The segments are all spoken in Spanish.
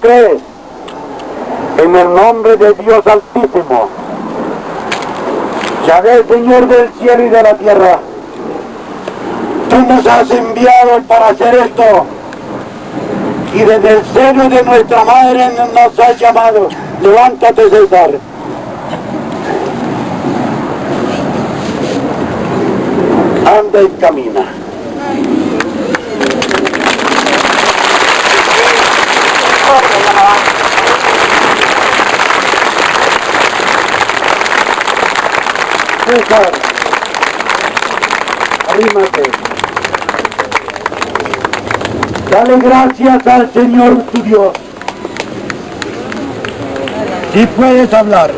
crees, en el nombre de Dios Altísimo, Yahvé, Señor del cielo y de la tierra, tú nos has enviado para hacer esto y desde el seno de nuestra madre nos has llamado. Levántate, César. Anda y camina. César, arrímate. Dale gracias al Señor tu Dios. Y puedes hablar.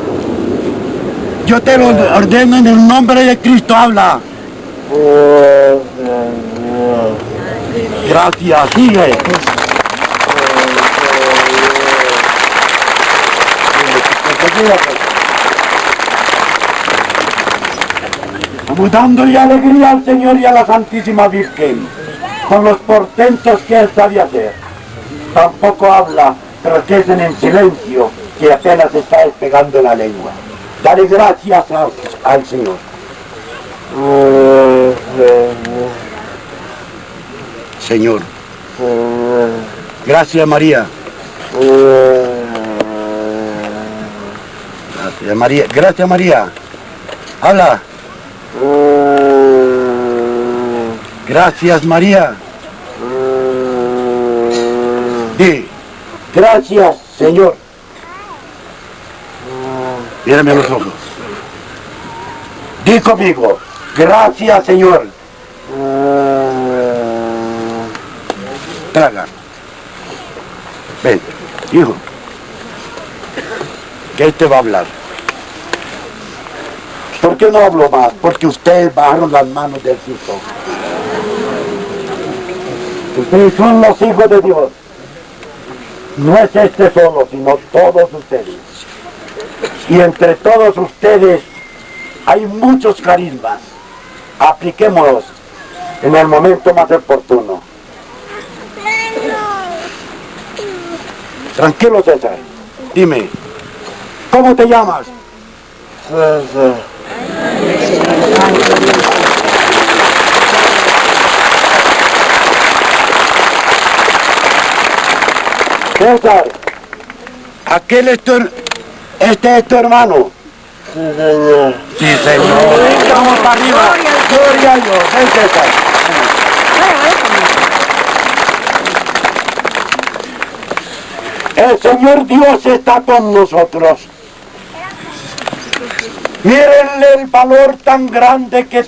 Yo te lo ordeno en el nombre de Cristo, habla. Gracias, sigue. Vamos dándole alegría al Señor y a la Santísima Virgen con los portentos que Él sabe hacer. Tampoco habla, es en silencio, que apenas está despegando la lengua. Dale gracias al Señor. Señor. Gracias María. Gracias María. Gracias María. Habla. Gracias María. Di. Gracias Señor. Mírame a los ojos. Di conmigo. Gracias Señor. Traga. Ven, hijo. Que este va a hablar. ¿Por qué no hablo más? Porque ustedes bajaron las manos del Cristo. Ustedes son los hijos de Dios. No es este solo, sino todos ustedes. Y entre todos ustedes hay muchos carismas. Apliquémoslos en el momento más oportuno. Tranquilo, César. Dime, ¿cómo te llamas? Aquel es tu, este es tu hermano. Sí, señor. Sí, señor. Vamos para arriba. Gloria a Dios. Ven, César. El Señor Dios está con nosotros. Mírenle el valor tan grande que